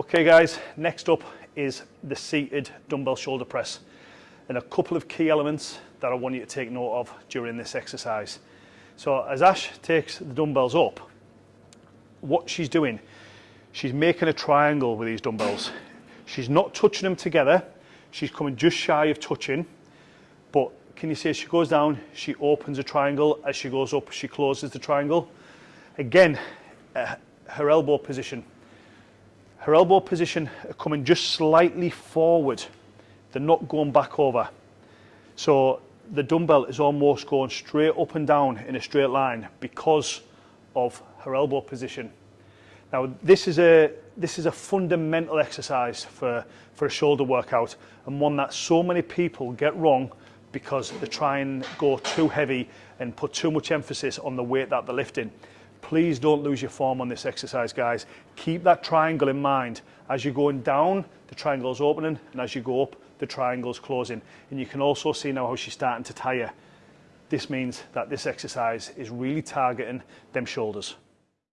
Okay guys, next up is the seated dumbbell shoulder press and a couple of key elements that I want you to take note of during this exercise. So as Ash takes the dumbbells up, what she's doing, she's making a triangle with these dumbbells. She's not touching them together, she's coming just shy of touching, but can you see as she goes down, she opens a triangle, as she goes up, she closes the triangle. Again, uh, her elbow position, her elbow position uh, coming just slightly forward. They're not going back over. So the dumbbell is almost going straight up and down in a straight line because of her elbow position. Now this is a this is a fundamental exercise for, for a shoulder workout and one that so many people get wrong because they try and go too heavy and put too much emphasis on the weight that they're lifting. Please don't lose your form on this exercise, guys. Keep that triangle in mind. As you're going down, the triangle is opening, and as you go up, the triangle is closing. And you can also see now how she's starting to tire. This means that this exercise is really targeting them shoulders.